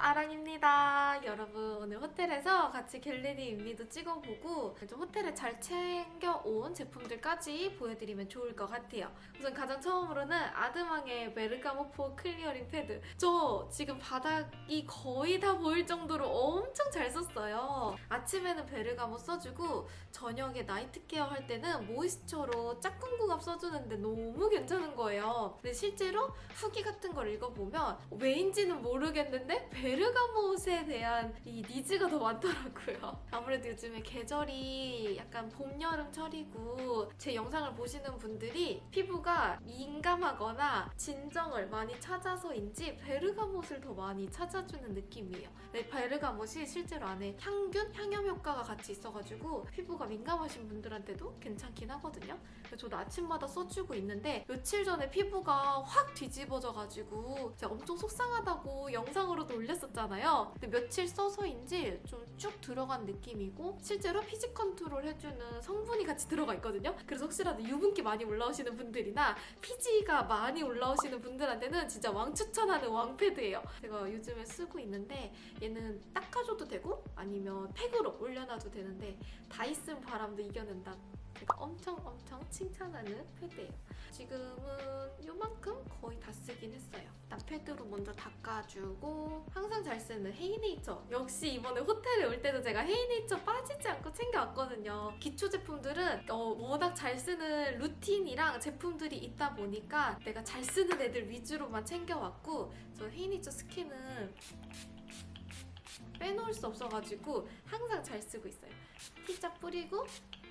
아랑입니다. 여러분 오늘 호텔에서 같이 get ready with me도 찍어보고 좀 호텔에 잘 챙겨온 제품들까지 보여드리면 좋을 것 같아요. 우선 가장 처음으로는 아드망의 베르가못 pore clearing pad. 저 지금 바닥이 거의 다 보일 정도로 엄청 잘 썼어요. 아침에는 베르가못 써주고 저녁에 night care 할 때는 moisture로 짝꿍 궁합 써주는데 너무 괜찮은 거예요. 근데 실제로 후기 같은 걸 읽어보면 왜인지는 모르겠는데 베르가못에 대한 이 needs가 더 많더라고요. 아무래도 요즘에 계절이 약간 봄, 여름, 철이고 제 영상을 보시는 분들이 피부가 민감하거나 진정을 많이 찾아서인지 베르가못을 더 많이 찾아주는 느낌이에요. 네, 베르가못이 실제로 안에 향균, 향염 효과가 같이 있어가지고 피부가 민감하신 분들한테도 괜찮긴 하거든요. 저도 아침마다 써주고 있는데 며칠 전에 피부가 확 뒤집어져가지고 제가 엄청 속상하다고 영상으로도 올렸 었잖아요. 근데 며칠 써서인지 좀 쭉 들어간 느낌이고 실제로 피지 컨트롤 해주는 성분이 같이 들어가 있거든요. 그래서 혹시라도 유분기 많이 올라오시는 분들이나 피지가 많이 올라오시는 분들한테는 진짜 왕 추천하는 왕패드예요. 제가 요즘에 쓰고 있는데 얘는 닦아줘도 되고 아니면 팩으로 올려놔도 되는데 다이슨 바람도 이겨낸다. 제가 엄청 엄청 칭찬하는 패드예요. 지금은 요만큼 거의 다 쓰긴 했어요. 일단 패드로 먼저 닦아주고 항상 잘 쓰는 헤이네이처. 역시 이번에 호텔에 올 때도 제가 헤이네이처 빠지지 않고 챙겨왔거든요. 기초 제품들은 어, 워낙 잘 쓰는 루틴이랑 제품들이 있다 보니까 내가 잘 쓰는 애들 위주로만 챙겨왔고 저 헤이네이처 스킨은 빼놓을 수 없어가지고 항상 잘 쓰고 있어요. T자 뿌리고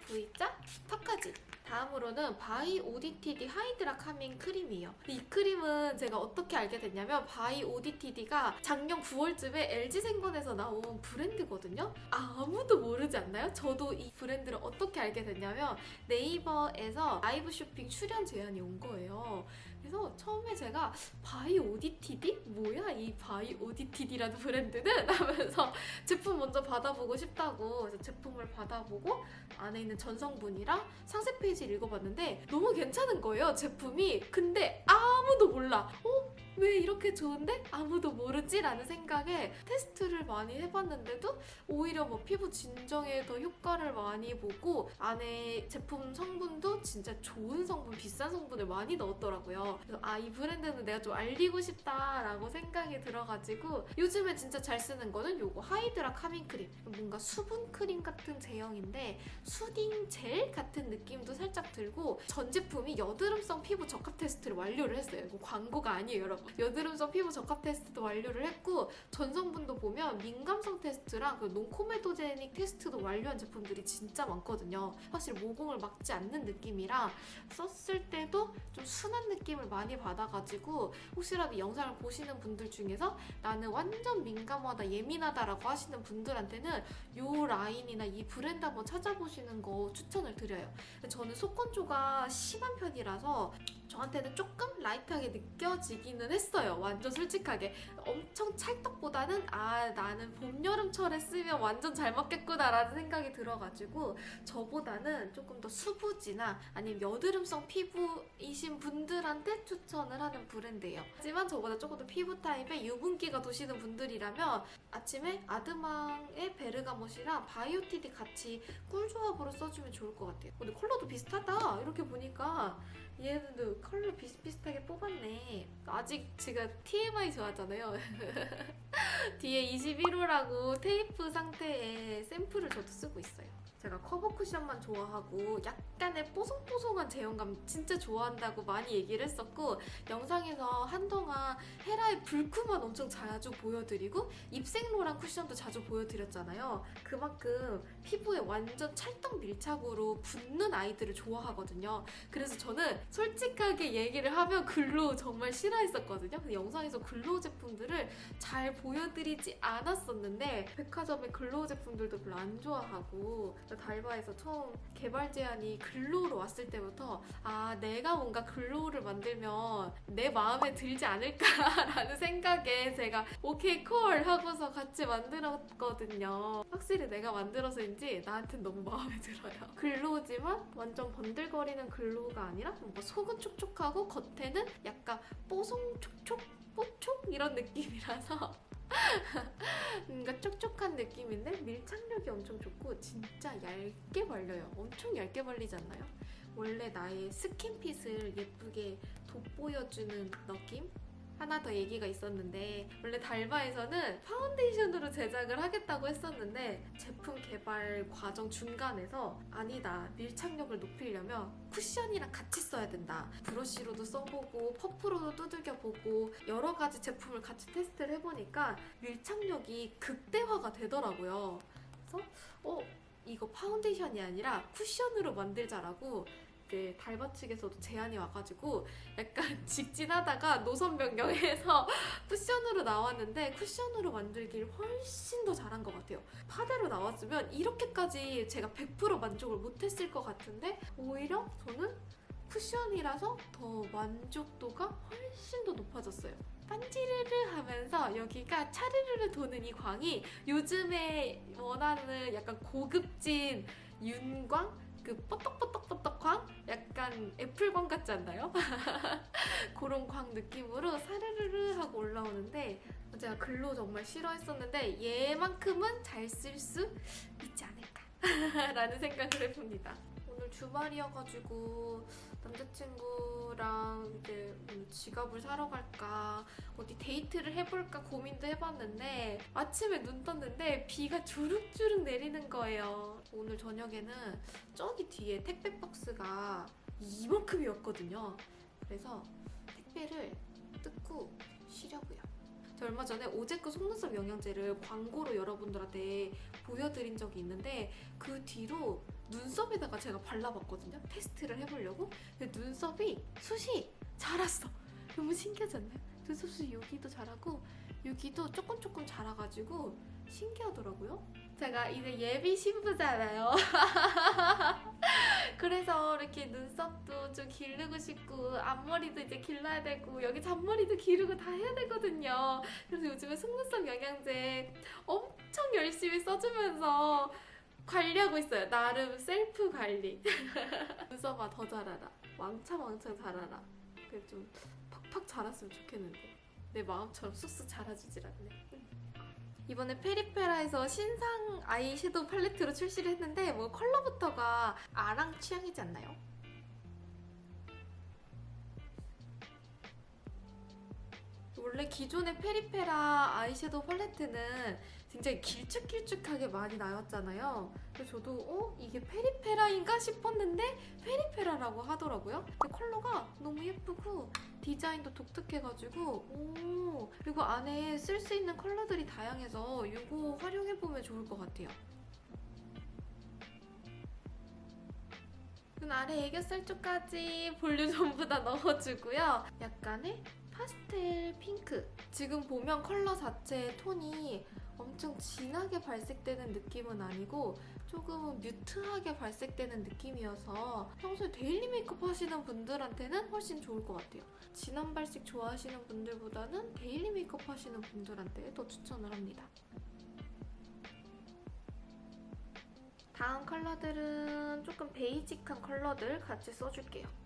V자 턱까지. 다음으로는 바이 오디티디 Hydra Calming 크림이에요. 이 크림은 제가 어떻게 알게 됐냐면 바이 오디티디가 작년 9월쯤에 LG생건에서 나온 브랜드거든요. 아무도 모르지 않나요? 저도 이 브랜드를 어떻게 알게 됐냐면 네이버에서 라이브 쇼핑 출연 제안이 온 거예요. 그래서 처음에 제가 바이 오디티디? 뭐야 이 바이 오디티디라는 브랜드는? 하면서 제품 먼저 받아보고 싶다고 그래서 제품을 받아보고 안에 있는 전성분이랑 상세 페이지를 읽어봤는데 너무 괜찮은 거예요 제품이 근데 아무도 몰라 어? 왜 이렇게 좋은데 아무도 모르지? 라는 생각에 테스트를 많이 해봤는데도 오히려 뭐 피부 진정에 더 효과를 많이 보고 안에 제품 성분도 진짜 좋은 성분, 비싼 성분을 많이 넣었더라고요. 그래서 아, 이 브랜드는 내가 좀 알리고 싶다라고 생각이 들어가지고 요즘에 진짜 잘 쓰는 거는 요거 Hydra Calming 크림. 뭔가 수분 크림 같은 제형인데 soothing 젤 같은 느낌도 살짝 들고 전 제품이 여드름성 피부 적합 테스트를 완료를 했어요. 이거 광고가 아니에요, 여러분. 여드름성 피부 적합 테스트도 완료를 했고 전성분도 보면 민감성 테스트랑 그 논코메도제닉 테스트도 완료한 제품들이 진짜 많거든요. 확실히 모공을 막지 않는 느낌이랑 썼을 때도 좀 순한 느낌을 많이 받아가지고 혹시라도 이 영상을 보시는 분들 중에서 나는 완전 민감하다, 예민하다라고 하시는 분들한테는 이 라인이나 이 브랜드 한번 찾아보시는 거 추천을 드려요. 저는 속건조가 심한 편이라서 저한테는 조금 라이트하게 느껴지기는 했어요. 완전 솔직하게. 엄청 찰떡보다는 아 나는 봄, 여름철에 쓰면 완전 잘 맞겠구나 라는 생각이 들어가지고 저보다는 조금 더 수부지나 아니면 여드름성 피부이신 분들한테 추천을 하는 브랜드예요. 하지만 저보다 조금 더 피부 타입에 유분기가 도시는 분들이라면 아침에 아드망의 베르가못이랑 바이 오디티디 같이 꿀 조합으로 써주면 좋을 것 같아요. 근데 컬러도 비슷하다. 이렇게 보니까 얘네도 컬러 비슷비슷하게 뽑았네. 아직 제가 TMI 좋아하잖아요. 뒤에 21호라고 테이프 상태의 샘플을 저도 쓰고 있어요. 제가 커버 쿠션만 좋아하고 약간의 뽀송뽀송한 제형감 진짜 좋아한다고 많이 얘기를 했었고 영상에서 한동안 헤라의 블쿠만 엄청 자주 보여드리고 입생로랑 쿠션도 자주 보여드렸잖아요. 그만큼 피부에 완전 찰떡 밀착으로 붙는 아이들을 좋아하거든요. 그래서 저는 솔직하게 얘기를 하면 glow 정말 싫어했었거든요. 근데 영상에서 glow 제품들을 잘 보여드리지 않았었는데 백화점의 glow 제품들도 별로 안 좋아하고 달바에서 처음 개발 제안이 glow로 왔을 때부터 아 내가 뭔가 glow를 만들면 내 마음에 들지 않을까라는 생각에 제가 오케이 콜 하고서 같이 만들었거든요. 확실히 내가 만들어서인지 나한텐 너무 마음에 들어요. glow지만 완전 번들거리는 glow가 아니라 뭔가 속은 촉촉하고 겉에는 약간 뽀송 촉촉 뽀촉 이런 느낌이라서 뭔가 촉촉한 느낌인데 밀착력이 엄청 좋고 진짜 얇게 발려요. 엄청 얇게 발리지 않나요? 원래 나의 skin fit을 예쁘게 돋보여주는 느낌? 하나 더 얘기가 있었는데 원래 달바에서는 파운데이션으로 제작을 하겠다고 했었는데 제품 개발 과정 중간에서 아니다 밀착력을 높이려면 쿠션이랑 같이 써야 된다. 브러쉬로도 써보고 퍼프로도 두들겨보고 여러 가지 제품을 같이 테스트를 해보니까 밀착력이 극대화가 되더라고요. 그래서 어 이거 파운데이션이 아니라 쿠션으로 만들자라고 이제 달바 측에서도 제안이 와가지고 약간 직진하다가 노선 변경해서 쿠션으로 나왔는데 쿠션으로 만들길 훨씬 더 잘한 것 같아요. 파데로 나왔으면 이렇게까지 제가 100% 만족을 못했을 것 같은데 오히려 저는 쿠션이라서 더 만족도가 훨씬 더 높아졌어요. 반지르르 하면서 여기가 차르르르 도는 이 광이 요즘에 원하는 약간 고급진 윤광? 그 뽀떡뽀떡뽀떡 광? 약간 애플광 같지 않나요? 그런 광 느낌으로 사르르르 하고 올라오는데 제가 글로 정말 싫어했었는데 얘만큼은 잘 쓸 수 있지 않을까 라는 생각을 해봅니다. 오늘 주말이어가지고 남자친구랑 이제 오늘 지갑을 사러 갈까 어디 데이트를 해볼까 고민도 해봤는데 아침에 눈 떴는데 비가 주룩주룩 내리는 거예요. 오늘 저녁에는 저기 뒤에 택배 박스가 이만큼이었거든요. 그래서 택배를 뜯고 쉬려고요. 저 얼마 전에 오제크 속눈썹 영양제를 광고로 여러분들한테 보여드린 적이 있는데 그 뒤로 눈썹에다가 제가 발라봤거든요. 테스트를 해보려고. 근데 눈썹이 숱이 자랐어. 너무 신기하지 않나요? 눈썹 숱이 여기도 자라고 여기도 조금 조금 자라가지고 신기하더라고요. 제가 이제 예비 신부잖아요. 그래서 이렇게 눈썹도 좀 기르고 싶고 앞머리도 이제 길러야 되고 여기 잔머리도 기르고 다 해야 되거든요. 그래서 요즘에 속눈썹 영양제 엄청 열심히 써주면서 관리하고 있어요. 나름 셀프 관리. 눈썹아 더 자라라. 왕창 왕창 자라라. 그래 좀 팍팍 자랐으면 좋겠는데 내 마음처럼 쑥쑥 자라주질 않네. 이번에 페리페라에서 신상 아이섀도우 팔레트로 출시를 했는데 뭐 컬러부터가 아랑 취향이지 않나요? 원래 기존의 페리페라 아이섀도우 팔레트는 굉장히 길쭉길쭉하게 많이 나왔잖아요. 그래서 저도 어? 이게 페리페라인가 싶었는데 페리페라라고 하더라고요. 근데 컬러가 너무 예쁘고 디자인도 독특해가지고 오 그리고 안에 쓸 수 있는 컬러들이 다양해서 이거 활용해보면 좋을 것 같아요. 눈 아래 애교살 쪽까지 볼륨 전부 다 넣어주고요. 약간의 파스텔 핑크. 지금 보면 컬러 자체의 톤이 엄청 진하게 발색되는 느낌은 아니고 조금 mute하게 발색되는 느낌이어서 평소에 daily 메이크업 하시는 분들한테는 훨씬 좋을 것 같아요. 진한 발색 좋아하시는 분들보다는 daily 메이크업 하시는 분들한테 더 추천을 합니다. 다음 컬러들은 조금 basic한 컬러들 같이 써줄게요.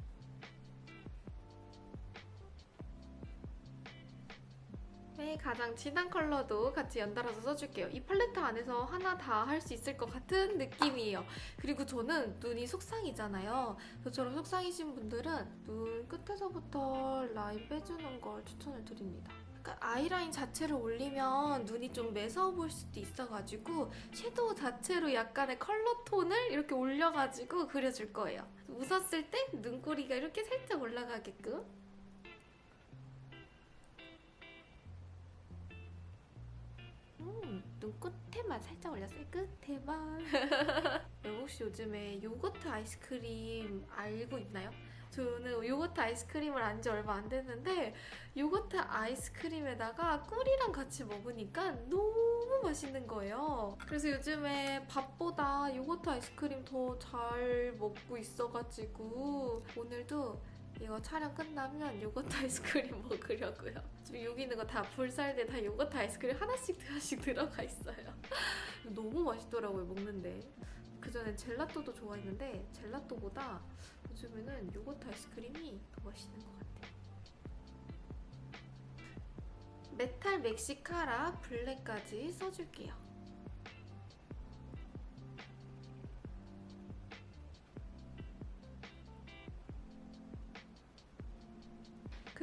네, 가장 진한 컬러도 같이 연달아서 써줄게요. 이 팔레트 안에서 하나 다 할 수 있을 것 같은 느낌이에요. 그리고 저는 눈이 속쌍이잖아요. 저처럼 속상이신 분들은 눈 끝에서부터 라인 빼주는 걸 추천을 드립니다. 그러니까 아이라인 자체를 올리면 눈이 좀 매서워 보일 수도 있어가지고 섀도우 자체로 약간의 컬러 톤을 이렇게 올려가지고 그려줄 거예요. 웃었을 때 눈꼬리가 이렇게 살짝 올라가게끔 음, 눈 끝에만 살짝 올렸어요. 끝에만. 여러분 혹시 요즘에 요거트 아이스크림 알고 있나요? 저는 요거트 아이스크림을 안 지 얼마 안 됐는데 요거트 아이스크림에다가 꿀이랑 같이 먹으니까 너무 맛있는 거예요. 그래서 요즘에 밥보다 요거트 아이스크림 더 잘 먹고 있어가지고 오늘도 이거 촬영 끝나면 요거트 아이스크림 먹으려고요. 지금 여기 있는 거 다 불살대 다 요거트 아이스크림 하나씩 하나씩 들어가 있어요. 너무 맛있더라고요 먹는데. 그 전엔 젤라또도 좋아했는데 젤라또보다 요즘에는 요거트 아이스크림이 더 맛있는 것 같아요. 메탈 멕시카라 블랙까지 써줄게요.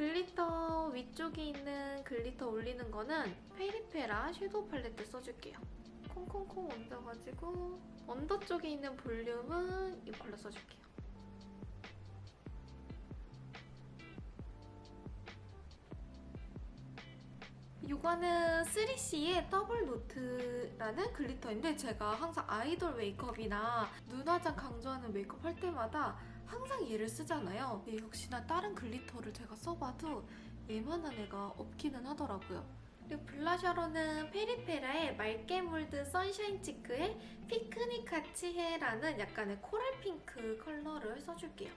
glitter 위쪽에 있는 glitter 올리는 거는 페리페라 섀도우 팔레트 써줄게요. 콩콩콩 얹어가지고 under 쪽에 있는 볼륨은 이걸로 써줄게요. 이거는 3CE의 double note라는 glitter인데 제가 항상 아이돌 메이크업이나 눈화장 강조하는 메이크업 할 때마다 항상 얘를 쓰잖아요. 근데 역시나 다른 glitter를 제가 써봐도 얘만한 애가 없기는 하더라고요. 그리고 blusher로는 페리페라의 맑게 물든 sunshine cheek의 피크닉 같이 해라는 약간의 coral 핑크 컬러를 써줄게요.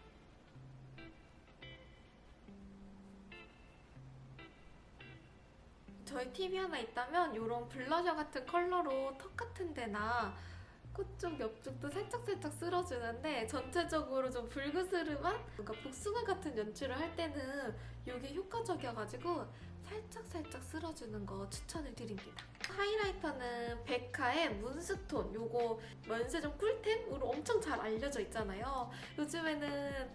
저의 팁이 하나 있다면 이런 블러셔 같은 컬러로 턱 같은 데나 코쪽 옆쪽도 살짝살짝 쓸어주는데 전체적으로 좀 붉으스름한 뭔가 복숭아 같은 연출을 할 때는 이게 효과적이어가지고 살짝살짝 쓸어주는 거 추천을 드립니다. highlighter는 베카의 moonstone 요거 면세점 꿀템으로 엄청 잘 알려져 있잖아요. 요즘에는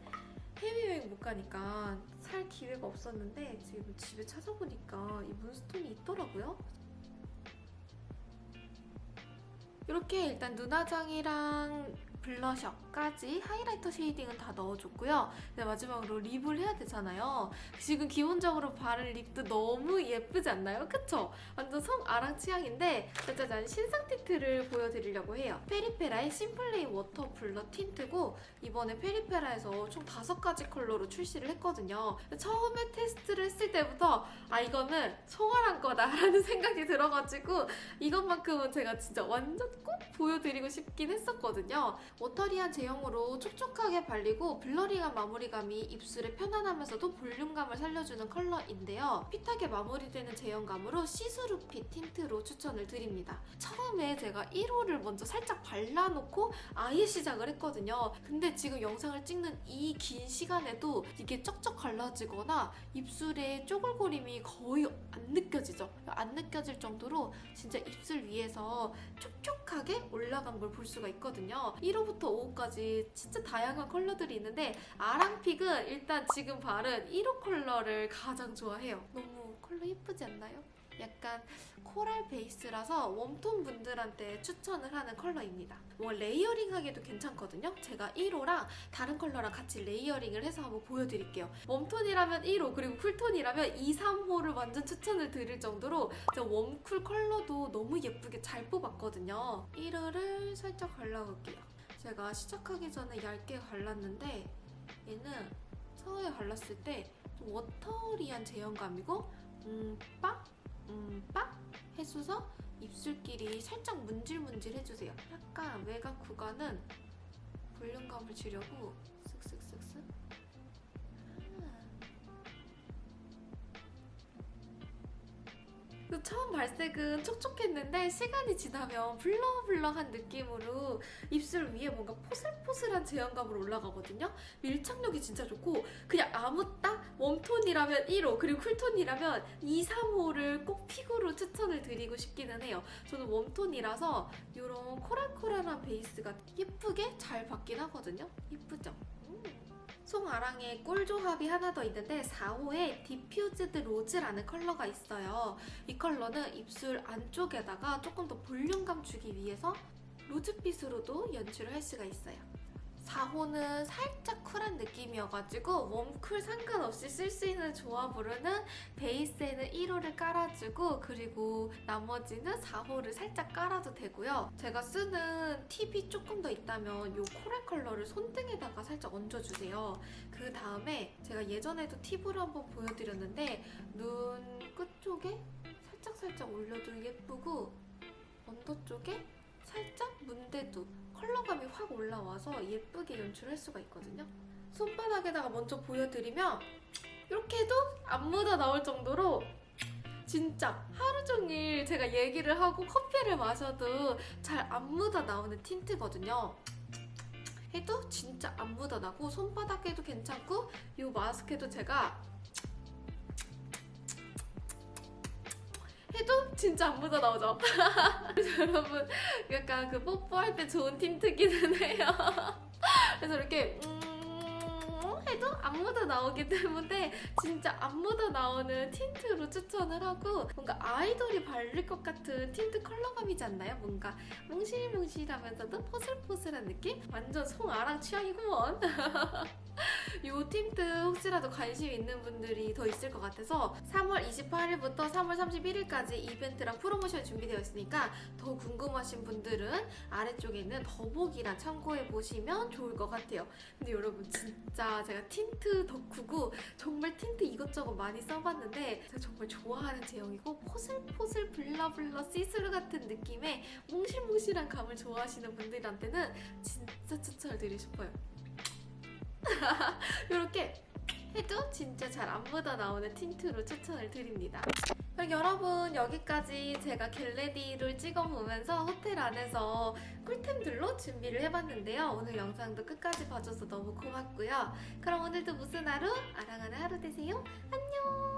해외여행 못 가니까 살 기회가 없었는데 지금 집에 찾아보니까 이 moonstone이 있더라고요. 이렇게 일단 눈화장이랑 blusher까지 highlighter shading은 다 넣어줬고요. 이제 마지막으로 lip을 해야 되잖아요. 지금 기본적으로 바른 lip도 너무 예쁘지 않나요? 그쵸? 완전 송아랑 취향인데 짜자잔 신상 tint를 보여드리려고 해요. 페리페라의 심플레이 water blur tint고 이번에 페리페라에서 총 다섯 가지 컬러로 출시를 했거든요. 처음에 테스트를 했을 때부터 아 이거는 송아랑 거다 라는 생각이 들어가지고 이것만큼은 제가 진짜 완전 꼭 보여드리고 싶긴 했었거든요. watery한 제형으로 촉촉하게 발리고 blurring한 마무리감이 입술에 편안하면서도 볼륨감을 살려주는 컬러인데요. fit하게 마무리되는 제형감으로 see-through fit tint로 추천을 드립니다. 처음에 제가 1호를 먼저 살짝 발라놓고 아예 시작을 했거든요. 근데 지금 영상을 찍는 이 긴 시간에도 이게 쩍쩍 갈라지거나 입술에 쪼글거림이 거의 안 느껴지죠. 안 느껴질 정도로 진짜 입술 위에서 촉촉하게 올라간 걸 볼 수가 있거든요. 1호 부터 5호까지 진짜 다양한 컬러들이 있는데 아랑 pick은 일단 지금 바른 1호 컬러를 가장 좋아해요. 너무 컬러 예쁘지 않나요? 약간 coral 베이스라서 warm tone 분들한테 추천을 하는 컬러입니다. 뭐 layering하기도 괜찮거든요. 제가 1호랑 다른 컬러랑 같이 layering을 해서 한번 보여드릴게요. warm tone이라면 1호 그리고 cool tone이라면 2, 3호를 완전 추천을 드릴 정도로 제가 warm cool 컬러도 너무 예쁘게 잘 뽑았거든요. 1호를 살짝 발라볼게요. 제가 시작하기 전에 얇게 발랐는데 얘는 처음에 발랐을 때좀 watery한 제형감이고 음, 빡? 음, 빡? 해줘서 입술끼리 살짝 문질문질 해주세요. 약간 외곽 구간은 볼륨감을 주려고 그 처음 발색은 촉촉했는데 시간이 지나면 블러블러한 느낌으로 입술 위에 뭔가 포슬포슬한 제형감으로 올라가거든요. 밀착력이 진짜 좋고 그냥 아무 딱 웜톤이라면 1호 그리고 쿨톤이라면 2, 3호를 꼭 픽으로 추천을 드리고 싶기는 해요. 저는 warm tone이라서 이런 coral coral한 베이스가 예쁘게 잘 받긴 하거든요. 예쁘죠? 송아랑의 꿀조합이 하나 더 있는데 4호에 diffused rose라는 컬러가 있어요. 이 컬러는 입술 안쪽에다가 조금 더 볼륨감 주기 위해서 rose빛으로도 연출을 할 수가 있어요. 4호는 살짝 쿨한 느낌이어가지고 warm cool 상관없이 쓸 수 있는 조합으로는 베이스에는 1호를 깔아주고 그리고 나머지는 4호를 살짝 깔아도 되고요. 제가 쓰는 팁이 조금 더 있다면 이 coral 컬러를 손등에다가 살짝 얹어주세요. 그 다음에 제가 예전에도 팁으로 한번 보여드렸는데 눈 끝쪽에 살짝살짝 올려도 예쁘고 under 쪽에 살짝 문대도 컬러감이 확 올라와서 예쁘게 연출할 수가 있거든요. 손바닥에다가 먼저 보여드리면 이렇게 해도 안 묻어 나올 정도로 진짜 하루 종일 제가 얘기를 하고 커피를 마셔도 잘 안 묻어 나오는 틴트거든요. 해도 진짜 안 묻어 나고 손바닥에도 괜찮고 이 마스크도 제가 해도 진짜 안 묻어 나오죠. 그래서 여러분 약간 그 뽀뽀할 때 좋은 틴트기는 해요. 그래서 이렇게 음 해도 안 묻어 나오기 때문에 진짜 안 묻어 나오는 tint로 추천을 하고 뭔가 아이돌이 바를 것 같은 틴트 컬러감이지 않나요? 뭔가 몽실몽실하면서도 포슬포슬한 느낌? 완전 송아랑 취향이구먼. 요 틴트 혹시라도 관심 있는 분들이 더 있을 것 같아서 3월 28일부터 3월 31일까지 이벤트랑 프로모션이 준비되어 있으니까 더 궁금하신 분들은 아래쪽에 있는 더보기란 참고해 보시면 좋을 것 같아요. 근데 여러분 진짜 제가 틴트 덕후고 정말 틴트 이것저것 많이 써봤는데 제가 정말 좋아하는 제형이고 포슬포슬 blur blur see-through 같은 느낌의 몽실몽실한 감을 좋아하시는 분들한테는 진짜 추천을 드리고 싶어요. 이렇게 해도 진짜 잘 안 묻어 나오는 tint로 추천을 드립니다. 그럼 여러분 여기까지 제가 get ready를 찍어보면서 호텔 안에서 꿀템들로 준비를 해봤는데요. 오늘 영상도 끝까지 봐줘서 너무 고맙고요. 그럼 오늘도 무슨 하루? 아랑하는 하루 되세요. 안녕!